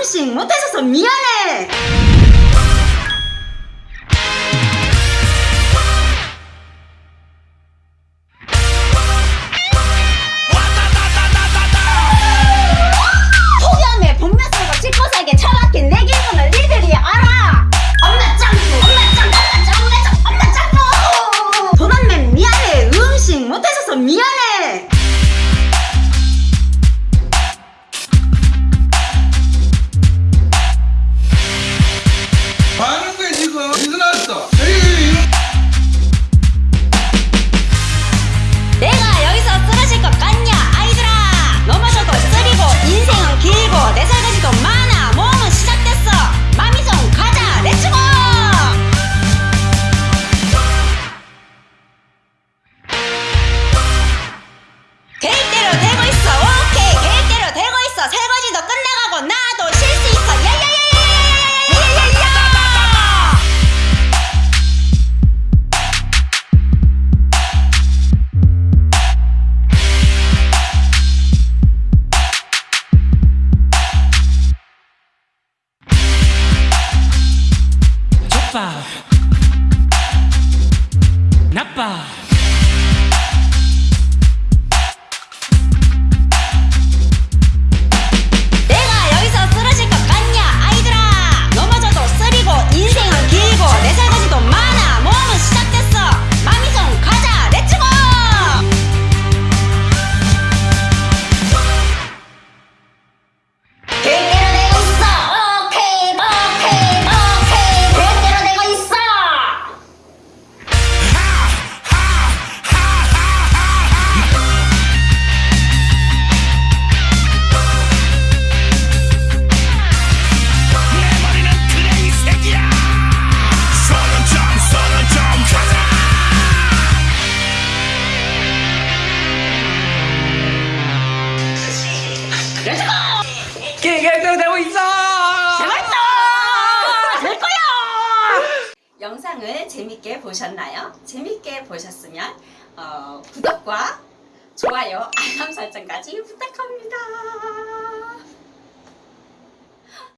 음식 못해줘서 미안해. 폭염에 복면 쓰고 짚고 살게 처박힌 내 기분을 니들이 알아. 엄마 짱구 엄마 짱구 엄마 짱구 엄마 짱구. 엄마 짱구 도난맨 미안해. 음식 못해줘서 미안해 Honey! ナッパーナッパー 계획대로 되고 있어. 재밌다! 될 거야! 영상을 재밌게 보셨나요? 재밌게 보셨으면 어, 구독과 좋아요, 알람 설정까지 부탁합니다.